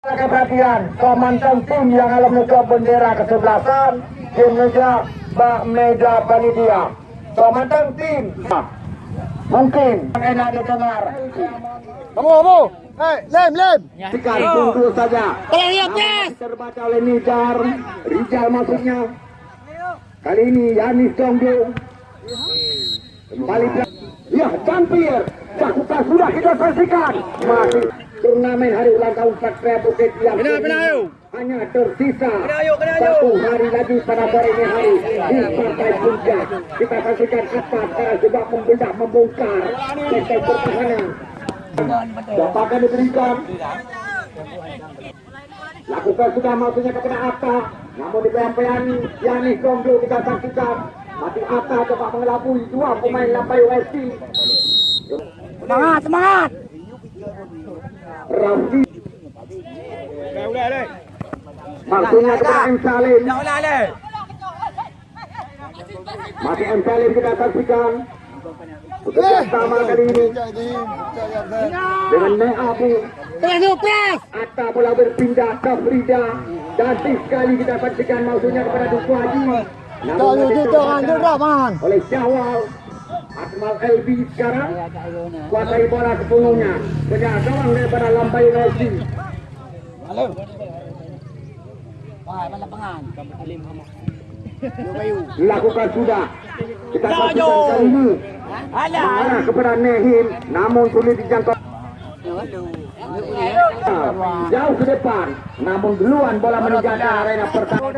perhatian komandan tim yang alam meja bendera kesebelasan tim meja Mbak Meja Panitia. Komandan tim. Mungkin. Enak didengar. Kamu, kamu. Hei, lem, lem. Sikat tunggu saja. Tolong lihat, yes. terbaca oleh Nizar Rijal maksudnya. Kali ini Yanis Jonggo kembali ke- ya Campir cakupan sudah kita saksikan. Masih turnamen hari ulang tahun Satria Bukit yang Kena, kena, hanya tersisa ayo, kena, ayo. satu hari lagi pada sore ini hari di partai puncak kita saksikan apa sekarang coba membedah membongkar sektor pertahanan. Dapakan diberikan. Lakukan sudah maksudnya kepada Atta. Namun di PMPN Yani Kongdo kita saksikan. Masih Atta coba mengelabui dua pemain Lampai USC Semangat, semangat. Rafi maksudnya kepada M Salim. Masih M Salim kita saksikan. Bekerja sama kali ini. dengan Nek Abu. Atta bola berpindah ke Frida. Cantik sekali kita saksikan maksudnya kepada Duku Haji. Namun terbaca oleh Syawal Akmal Elbi sekarang. Kuasai bola sepenuhnya sejak gawang daripada Lampai Rossi Halo. Wah, mana lapangan? dilakukan sudah. Kita kali ini. Ada. mengarah kepada Nehim namun sulit dijangkau. Jauh ke depan namun duluan bola meninggalkan arena pertama.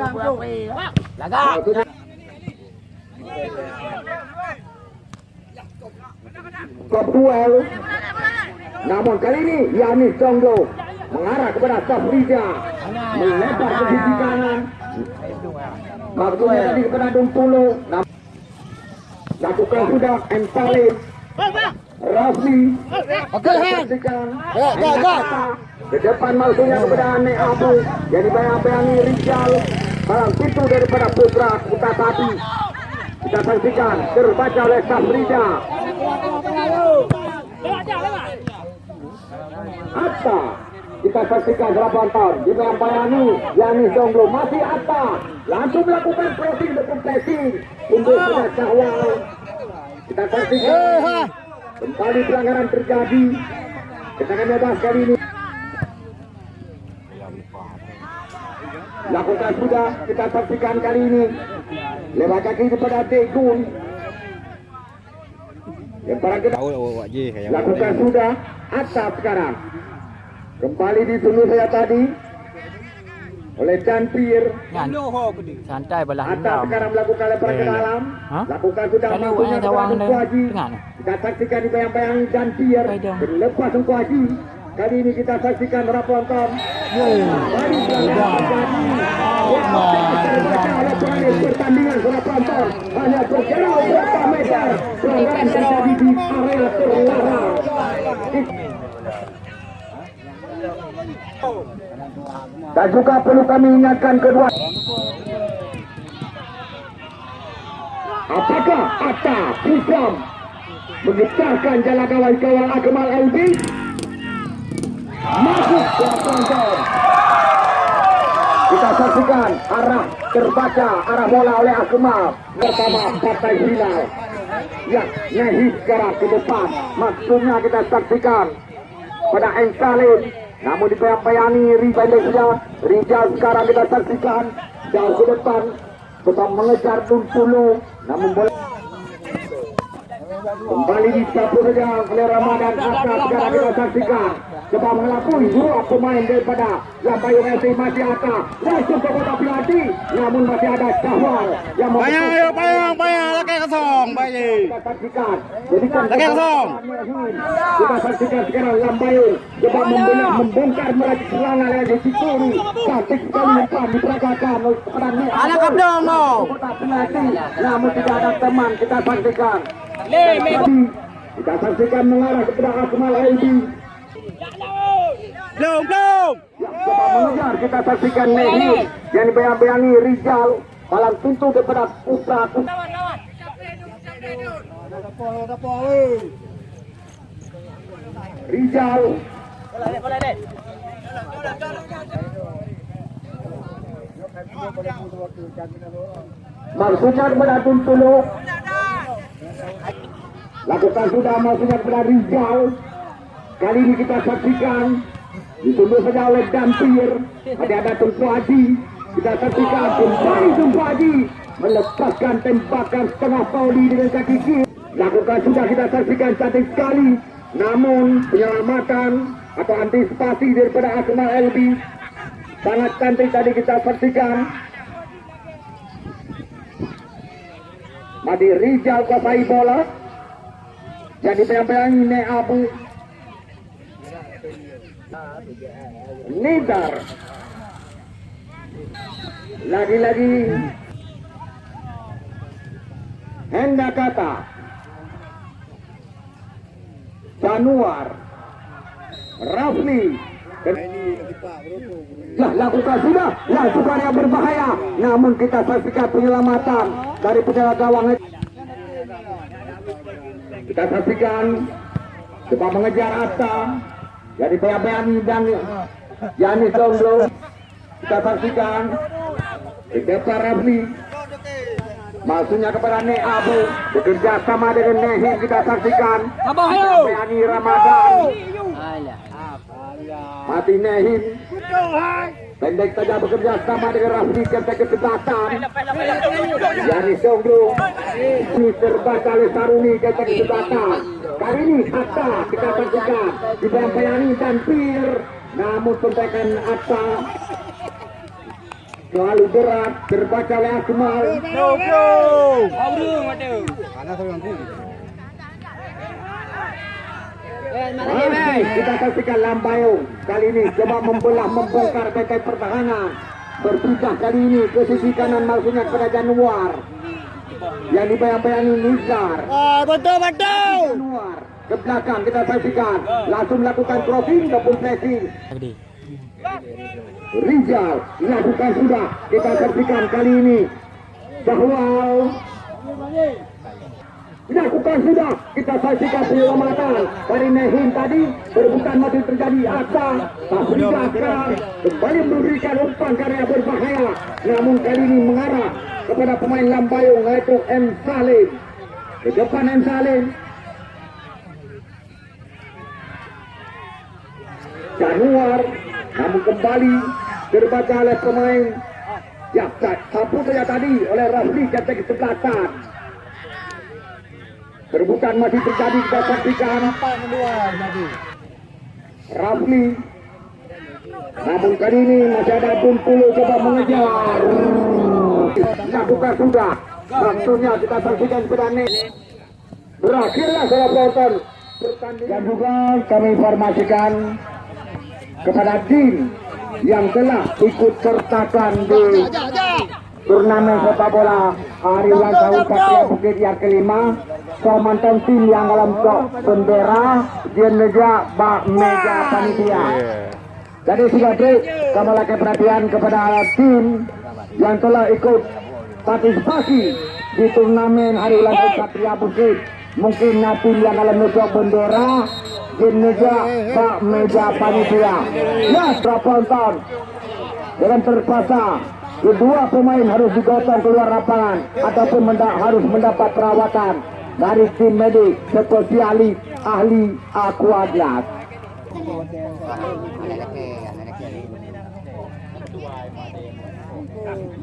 Lagak. Duel. Namun kali ini Yanis Jonglo mengarah kepada Safrija melebar ke sisi kanan. Maksudnya tadi kepada Dumpulo. Lakukan sudah M. Salim. Rafli. Oke, Han. Saksikan. Ya, ya, ya. Ke depan maksudnya kepada Ane Abu. Jadi bayang-bayangi Rijal. Malam pintu daripada Putra Putra Tati. Kita saksikan terbaca oleh Safrija. Atta kita saksikan berapa tahun di Bayani Yani Jonglo masih Atta langsung melakukan pressing untuk pressing untuk sudah Syahwal kita saksikan. Kembali pelanggaran terjadi. Kita akan bebas kali ini. Lakukan sudah. Kita saksikan kali ini. Lewat kaki kepada Degun lemparan kita lakukan sudah atas sekarang. Kembali ditulis saya tadi. Oleh Dan Pir santai belah atas dendam. sekarang melakukan lemparan ke dalam. Hah? lakukan sudah Kalau maksudnya orang kepada Tawang Tengku dan Haji. Tengah ni. kita saksikan di bayang-bayang Dan Pir Baik dong. berlepas Tengku Haji. Kali ini kita saksikan para penonton kembali pelanggaran terjadi terbaca oleh pemain pertandingan para penonton hanya Dan juga perlu kami ingatkan kedua. Apakah Atta Pusam mengejarkan jalan kawan-kawan Akmal Elbi? Masuk ke penonton. Kita saksikan arah terbaca arah bola oleh Akmal bersama partai final. Ya, Nehi sekarang ke depan. Maksudnya kita saksikan pada M. Salim. Namun dibayang-bayangi Rizal Rizal. Rizal sekarang kita saksikan jauh ke depan. Tetap mengejar Dumpulu. Namun bola kembali disapu saja oleh Ramadan Asra sekarang kita saksikan. Coba mengelabui dua pemain daripada Lambayung FC masih ada langsung ke kotak penalti. Namun masih ada Syahwal yang Payang, ayo, payang, payang. Laki kosong, bayi. kita saksikan. Jadikan Lagi kosong. Kita saksikan sekarang Lambayung coba membelah membongkar meracik serangan yang di situ. Cantik sekali kepada Nek Anak Abdul. kapdong, no. Namun tidak ada teman. Kita saksikan. Kita saksikan mengarah kepada Akmal Aidi. Belum, belum. Ya, coba mengejar kita saksikan Nehi yang dibayang-bayangi Rizal malam pintu daripada Putra Rizal Maksudnya kepada Tuntulu Lakukan sudah maksudnya kepada Rizal Kali ini kita saksikan Ditunduk saja oleh Dampir Ada ada Tunku Haji Kita saksikan kembali Tunku Haji Melepaskan tembakan setengah pauli dengan kaki kiri Lakukan sudah kita saksikan cantik sekali Namun penyelamatan atau antisipasi daripada Akmal Elbi Sangat cantik tadi kita saksikan Madi Rizal kuasai bola. Jadi pegang-pegang ini Abu. Nidar. Lagi-lagi. Hendak kata. Januar. Rafli. Lah lakukan sudah. Lakukan yang berbahaya. Namun kita saksikan penyelamatan dari penjaga gawang. Kita saksikan coba mengejar Atta. Jadi Bayani dan Yani Songlo kita saksikan. Ke depan Rafli Maksudnya kepada Ne Abu bekerja sama dengan Nehi kita saksikan. Bayani Ramadan. Mati Nehin Pendek saja bekerja sama dengan Rafli Ketek kesebelasan Yani Songlo Ini terbaca oleh Saruni Ketek kesebelasan Kali ini Atta kita saksikan Di dalam Bayani dan Pir. Namun pentekan Atta Terlalu berat Terbaca oleh Akmal Go go. Aurung ada. Hai, kita saksikan Lambayung kali ini coba membelah membongkar benteng pertahanan berpindah kali ini ke sisi kanan maksudnya kepada Januar yang dibayang-bayangi Nizar Ah, betul betul. Januar ke belakang kita saksikan langsung melakukan crossing ataupun pressing. Rizal lakukan sudah. Kita saksikan kali ini bahwa dilakukan sudah. Kita saksikan penyelamatan dari Nehin tadi berebutan masih terjadi. Asa Tafrika sekarang kembali memberikan umpan karya berbahaya. Namun kali ini mengarah kepada pemain Lambayung yaitu M. Salim. Ke depan M. Salim. Januar namun kembali terbaca oleh pemain sapu saja tadi oleh Rafli jatuh ke sebelasan. Perebutan masih terjadi kita saksikan. Rafli. Namun kali ini masih ada Bungkulu coba mengejar. Lakukan sudah. Waktunya kita saksikan pedane Berakhirlah salah penonton Dan juga kami informasikan Kepada Din Yang telah ikut sertakan di turnamen sepak bola. Hari ulang tahun Satria Bukit yang kelima. Komandan tim yang dalam tok bendera Jeneja Bak Meja Panitia. Jadi sudah kami lagi perhatian kepada tim yang telah ikut partisipasi di turnamen hari ulang tahun Satria Bukit mungkin tim yang dalam tok bendera Jeneja Bak Meja Panitia. Ya penonton dengan terpaksa kedua pemain harus digotong keluar lapangan ataupun menda- harus mendapat perawatan dari tim medik spesialis ahli aquadlas.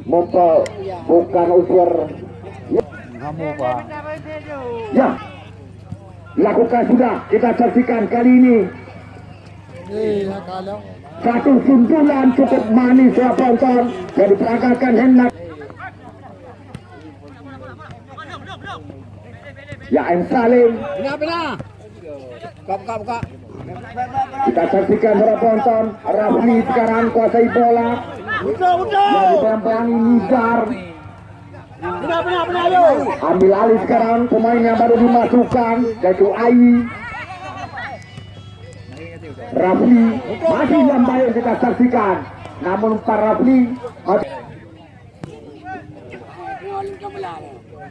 Mumpul bukan unsur Kamu Pak. ya lakukan sudah. Kita saksikan kali ini. Satu suntulan cukup manis ya penonton. Dari peragakan hendak. Ya M. Salim. Benar benar. Buka buka buka. kita saksikan para penonton. Rafli sekarang kuasai bola. Betul betul. yang dibayang-bayangi Nizar Benar benar benar yo. ambil alih sekarang pemain yang baru dimasukkan yaitu Ai Rafli masih yang baik kita saksikan. Namun Pak Rafli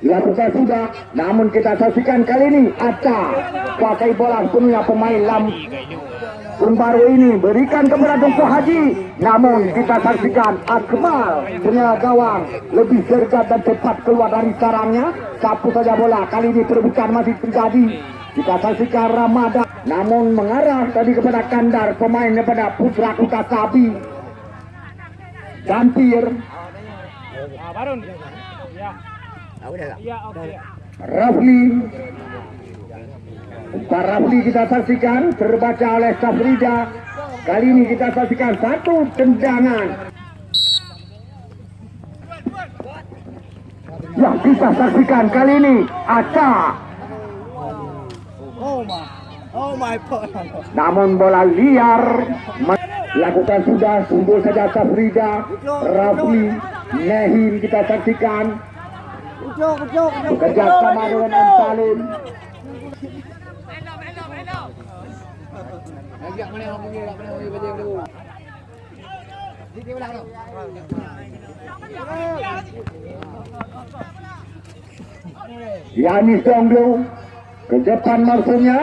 dilakukan sudah. Namun kita saksikan kali ini Aca kuasai bola sepenuhnya pemain Lam baru ini berikan kepada Tungku Haji namun kita saksikan Akmal punya gawang. Lebih sergat dan cepat keluar dari sarangnya. Sapu saja bola. Kali ini perebutan masih terjadi. Kita saksikan Ramadan. Namun mengarah tadi kepada Kandar pemain daripada Putra Kuta Sabi Gampir Ah, Barun. Ya. Ya, oke. Rafli Umpan Rafli kita saksikan terbaca oleh Safrida kali ini kita saksikan satu tendangan. Yang kita saksikan kali ini Aca. Oh my. Namun bola liar lakukan sudah tunggu saja Safrida Rafli Nehim kita saksikan Ucuk, ucuk, ucuk. bekerja sama dengan M. Salim Yani Songlo ke depan maksudnya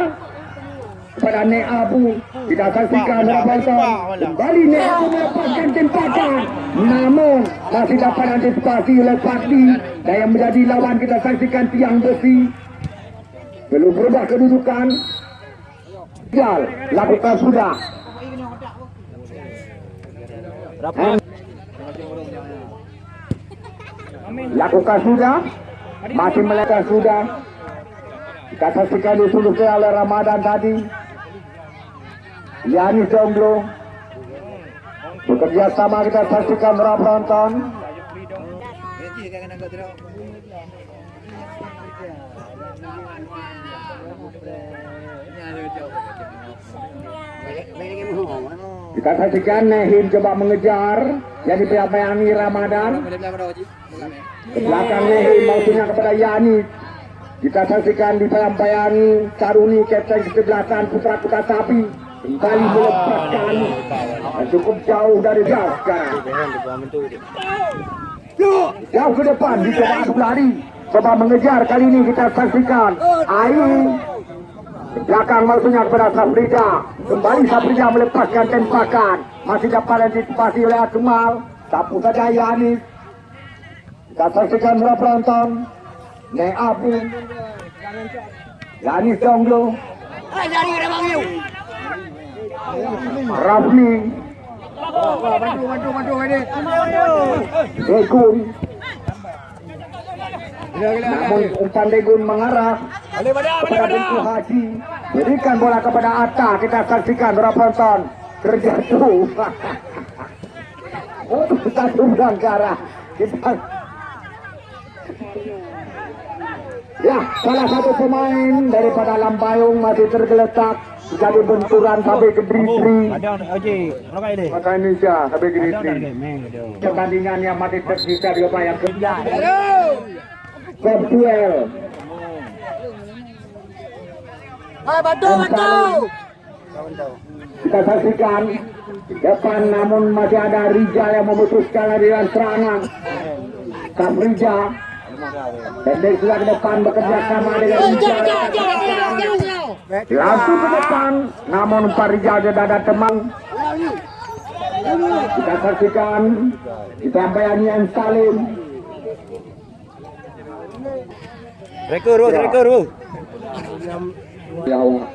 kepada Nek Abu kita saksikan Rabbanta kembali Nek Abu melepaskan tempakan namun masih dapat antisipasi oleh Fadli dan yang menjadi lawan kita saksikan tiang besi belum berubah kedudukan Jal lakukan sudah. And- lakukan sudah. Masih melakukan sudah. Kita saksikan disuluhkan oleh Ramadan tadi. Yani Jomblo. Bekerja sama kita saksikan para penonton kita saksikan Nehim coba mengejar. Yang dipayangi Ramadan. Belakang Nehim maksudnya kepada Yani. Kita saksikan dipayang-payangi Karuni Kapten kesebelasan Putra Putra Sapi. Kembali melepaskan. Dan cukup jauh dari jauh sekarang jauh ke depan dicoba adu lari. Coba mengejar kali ini kita saksikan. Ayu belakang maksudnya kepada Safrida kembali Safrida melepaskan tembakan. Masih dapat antisipasi oleh Akmal. Sapu saja Yanis kita saksikan para penonton. Nek Abu Yanis Jonglo. Rafli. Bantu, bantu, bantu, ini. Namun umpan Degun mengarah kepada Tengku Haji berikan bola kepada Atta kita saksikan para penonton terjatuh oh satu Bangkara kita ya salah satu pemain daripada Lambayung masih tergeletak jadi benturan sampai ke Dritri maka Indonesia sampai ke Dritri pertandingan yang masih tersisa di yang kedua Virtual Hai, bantu, bantu. kita saksikan depan namun masih ada Rijal yang memutuskan aliran serangan. Safrija dan dari sudah ke depan bekerja sama dengan Rijal langsung ke depan namun Pak Rijal sudah ada teman. Kita saksikan kita bayani yang Salim Rekor, Ru, rekor, Ru. Ya Allah.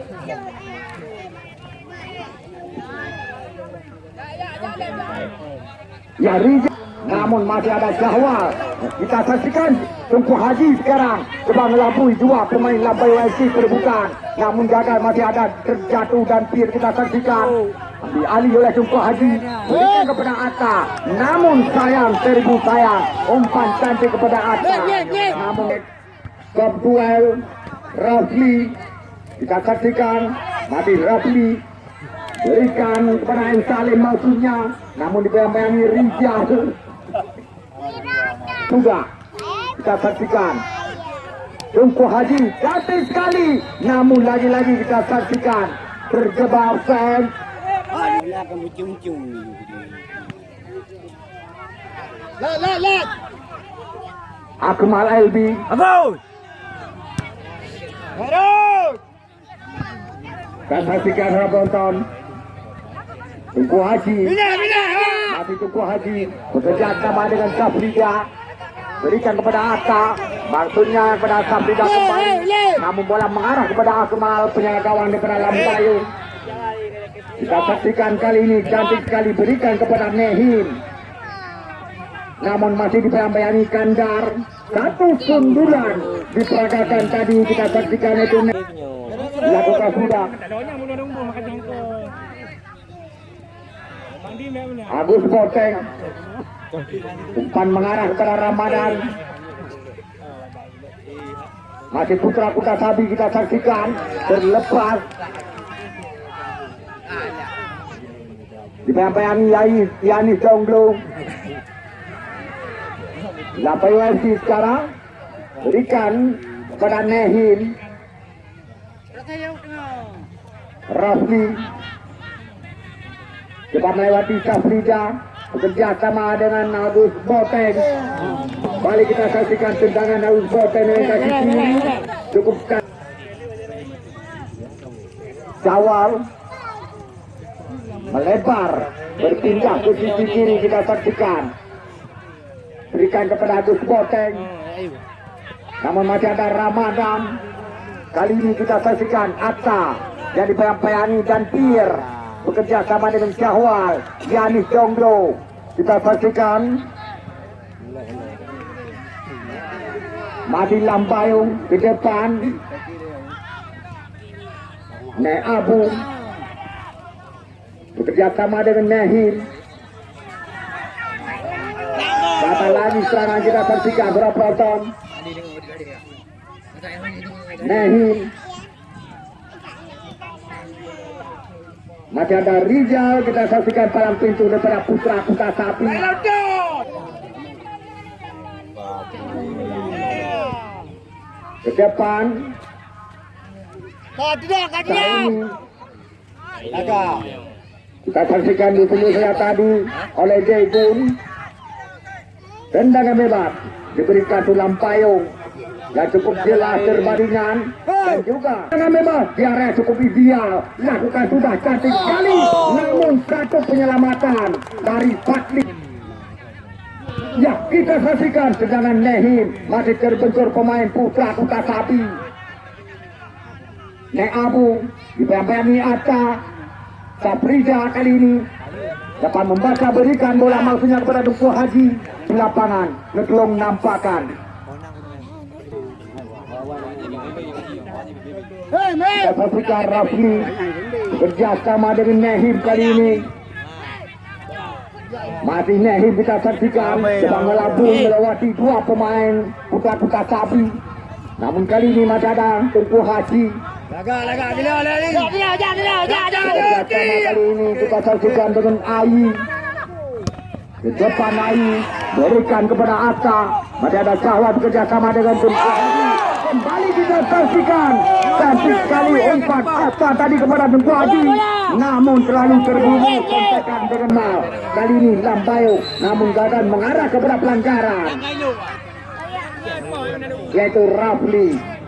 Ya Rijal namun masih ada Jahwal kita saksikan Tungku Haji sekarang. Coba melabui dua pemain Labai YC terbuka. Namun gagal masih ada terjatuh dan Pir kita saksikan. Ambil alih oleh Tungku Haji. Berikan kepada Atta. Namun sayang seribu sayang. Umpan cantik kepada Atta. Namun duel Rafli kita saksikan mati Rafli berikan kepada M. Salim maksudnya namun dibayang-bayangi Rijal juga kita saksikan Tungku Haji cantik sekali namun lagi-lagi kita saksikan terjebak fan. Akmal Elbi Abang. Kita saksikan penonton. Tunggu Haji. Masih Tunggu Haji. Bekerja sama dengan Safrida berikan kepada Atta maksudnya kepada Safrida kembali. namun bola mengarah kepada Akmal penjaga gawang daripada Lampayung kita saksikan kali ini cantik sekali. Berikan kepada Nehim namun masih dibayang-bayangi Kandar satu sundulan diperagakan tadi kita saksikan itu. Dilakukan sudah. Agus Boteng umpan mengarah kepada Ramadan. Masih putra kuda sabi kita saksikan terlepas. Dibayang-bayangi Yai Yanis Jonglo Lapai UFC sekarang? Berikan kepada Nehim Rafli. Cepat melewati Safrida bekerja sama dengan Agus Boteng balik kita saksikan tendangan Agus Boteng dengan kaki kiri cukupkan. Jawal. Melebar. Berpindah ke sisi kiri kita saksikan berikan kepada Agus Boteng namun masih ada Ramadan. Kali ini kita saksikan Atta yang dibayang-bayangi dan Pir bekerja sama dengan Syahwal Yanis Jonglo. Kita saksikan Madi Lambayung di depan. Nek Abu bekerja sama dengan Nehim serangan kita saksikan berapa ton Nehim Masih ada Rizal, kita saksikan palang pintu daripada Putra Kuta Sapi. Ke depan, tidak, tidak. Kita saksikan di sini saya tadi oleh Jaipun. Tendangan bebas. Diberikan tulang payung. Yang cukup jelas terbaringan dan juga tendangan bebas. Diarah cukup ideal. Lakukan sudah cantik sekali. Namun satu penyelamatan dari Fatli Ya, kita saksikan tendangan Nehim. Masih terbentur pemain putra kuta sapi. Nek Abu dibayang-bayangi Atta. Kali ini dapat membaca berikan bola maksudnya kepada Duku Haji di lapangan. Hei, mate. kita saksikan Rafli. Kerjasama dengan Nehim kali ini. Masih Nehim kita saksikan. Sedang melabung melewati dua pemain putra-putra sapi. Namun kali ini masih ada Tungku Haji Bila. Bila, bila. Kali ini kita saksikan dengan Ayi. Di depan Ayi berikan kepada Atta. Masih ada Syahwat kerjasama dengan Tunku Haji. Kembali kita saksikan. Cantik sekali umpan Atta tadi kepada Tunku Haji. Namun terlalu terburu kontekan dengan Mal. Kali ini Lambayo namun gagal mengarah kepada pelanggaran. Yaitu Rafli.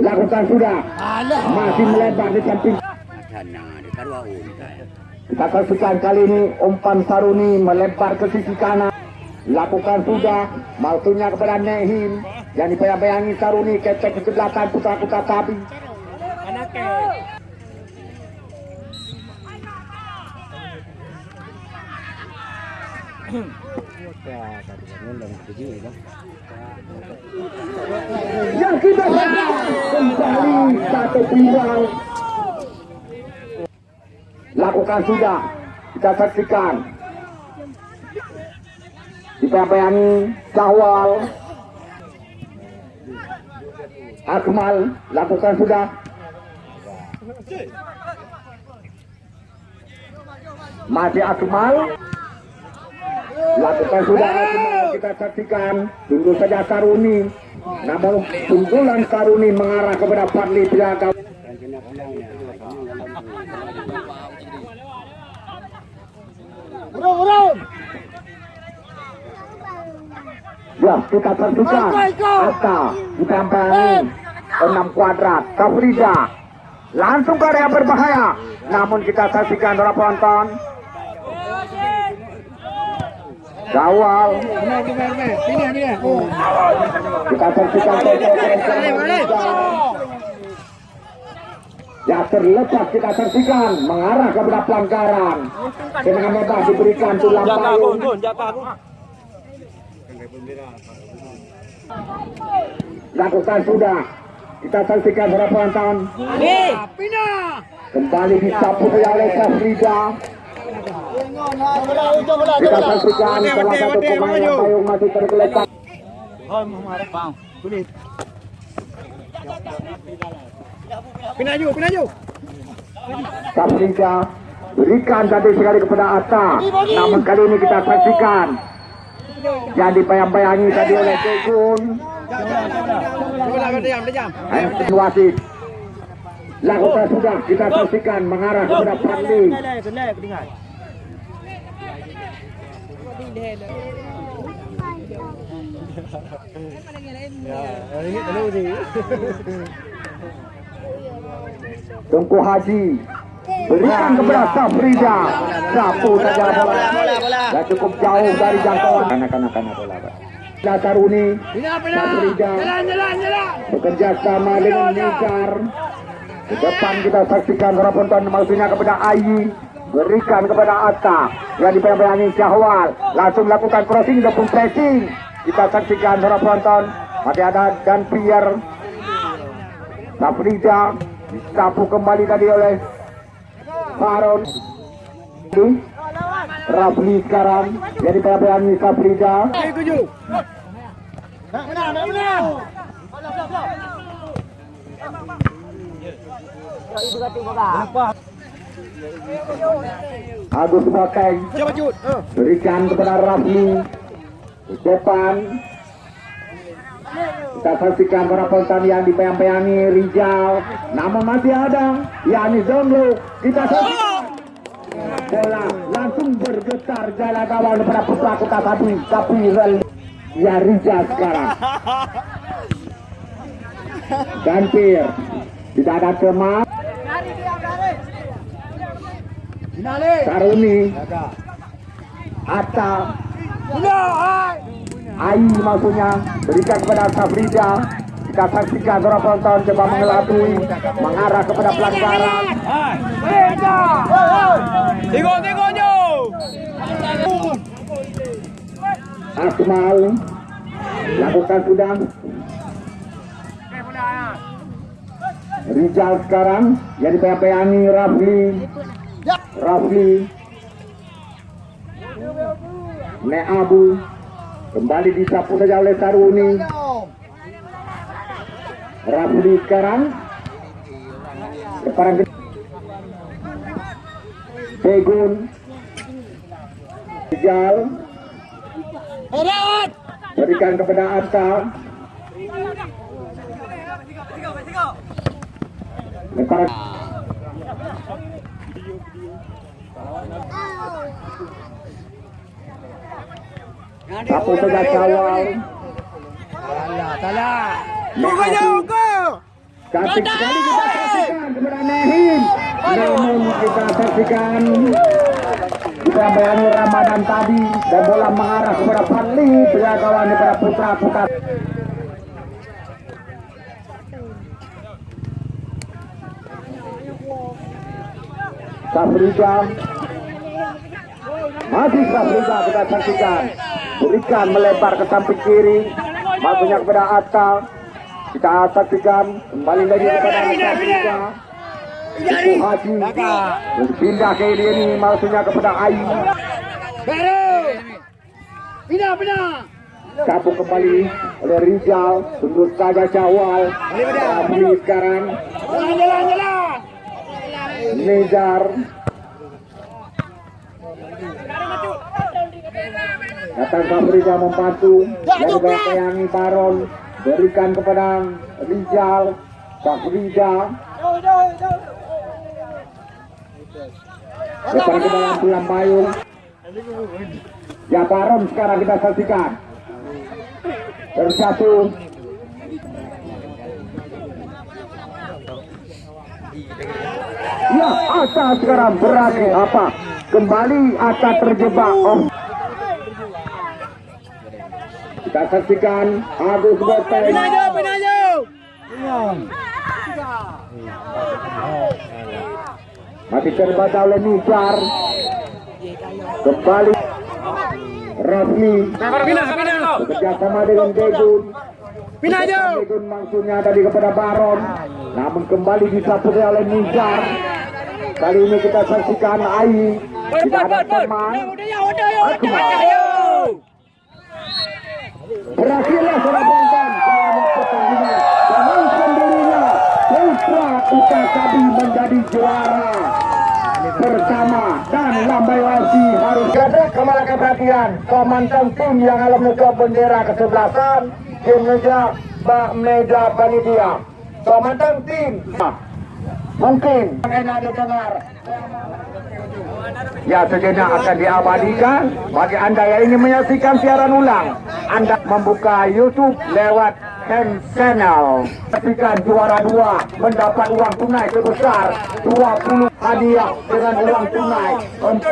Lakukan sudah. Alah. Masih melebar di samping Kita saksikan kali ini umpan Saruni melebar ke sisi kanan. Lakukan sudah, maksudnya kepada Nehim. Yang dibayang-bayangi Saruni ketek ke sebelahan putra-putra. Anak ke. Yang kita kembali satu pilang. Lakukan sudah, kita saksikan. Dibayang-bayangi Syawal. Akmal, lakukan sudah. Masih Akmal. Lakukan sudah kita saksikan. Tunggu saja Karuni. Namun sundulan Karuni mengarah kepada Fadli Piaga. Urung, urung. Ya, kita saksikan. Atta ditempelin enam kuadrat. Kafrida langsung ke area berbahaya. namun kita saksikan para penonton. Oh. kita saksikan Ya terlepas kita saksikan mengarah kepada pelanggaran. Dengan bebas diberikan tulang payung. Lakukan sudah. Kita saksikan para penonton. Pindah. Kembali disapu oleh Safrida. Kita saksikan satu sekali kepada Atta. Namun kali ini kita saksikan yang dipayang-payangi tadi oleh Tegun. Wasit. Lakukan sudah kita saksikan mengarah kepada Pandi. Tungku Haji berikan kepada Safrida. Sapu saja bola dan cukup jauh dari jangkauan. Anak-anak anak bola Pindah, pindah. Safrida. Jalan, jalan, jalan. bekerja sama dengan Nizar di depan kita saksikan para penonton maksudnya kepada Ayi berikan kepada Atta yang dipegang Syahwal. Langsung lakukan crossing ataupun pressing kita saksikan para penonton masih ada dan Pierre. Safrida disapu kembali tadi oleh Faron Rafli sekarang jadi pegang Safrida benar. Agus cut. Oh. berikan kepada Rafli. Di depan kita saksikan para penonton yang dipayang-payangi Rijal. Namun masih ada yakni Zonglo. Kita saksikan. Bola langsung bergetar jalan kawal kepada kota tapi tapi rel ya Rijal sekarang. Dan Pir tidak ada kemas Karuni Atta. Ai maksudnya berikan kepada Safrida. Kita saksikan para penonton coba mengelabui mengarah kepada pelanggaran. Tengok, tengok je. Akmal lakukan sudah. Rizal sekarang yang dipegang Rafli Rafli. Ne Abu. Kembali disapu saja oleh Saruni Rafli sekarang. Sekarang Tegun Rizal berikan kepada Atta Lepas Salah, salah. Bukan Cantik sekali kita saksikan Namun kita saksikan Kita Ramadan tadi Dan bola mengarah kepada Fadli kawan kepada putra putra. Safrida Masih Safrida kita saksikan. Berikan melebar ke samping kiri. Maksudnya kepada Atta Kita saksikan Kembali lagi kepada Safrida Ibu Haji. Berpindah ke ini, ini Maksudnya kepada Ayu Baru. Pindah, pindah. Sapu kembali oleh Rizal Tunggu saja Syawal. Rafli sekarang. Jalan, jalan, jalan. Nizar Datang Safrida membantu Yang dibayangi Baron Berikan kepada Rizal Safrida Depan ke dalam tulang payung. Ya Baron sekarang kita saksikan. Bersatu. Ya, Ata sekarang berani apa? Kembali Ata terjebak. Oh. Kita saksikan Agus jauh, pindah jauh. Masih terbaca oleh Nizar. Kembali Rafli pindah. bekerja sama dengan Degun. Jauh. Degun maksudnya tadi kepada Baron. Namun kembali disapuri oleh Nizar. Kali ini kita saksikan Ai. Tidak ada teman. Berakhirlah serabongkan selamat pertandingan. Dengan sendirinya Putra Ukasabi menjadi juara bersama dan Lambai Wasi harus ada ke mana perhatian komandan tim yang alam ke bendera kesebelasan tim meja Mbak Meja Panitia. Komandan tim. Mungkin. Enak didengar Ya sejenak akan diabadikan Bagi anda yang ingin menyaksikan siaran ulang. Anda membuka Youtube lewat Hand Channel. Saksikan juara dua Mendapat uang tunai sebesar 20 hadiah dengan uang tunai 40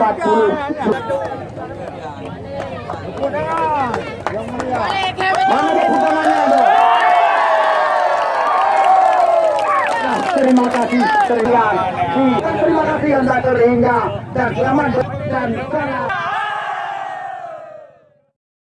Mana dia putangannya tu? Terima kasih terima kasih kasih anda terhingga dan selamat dan sangat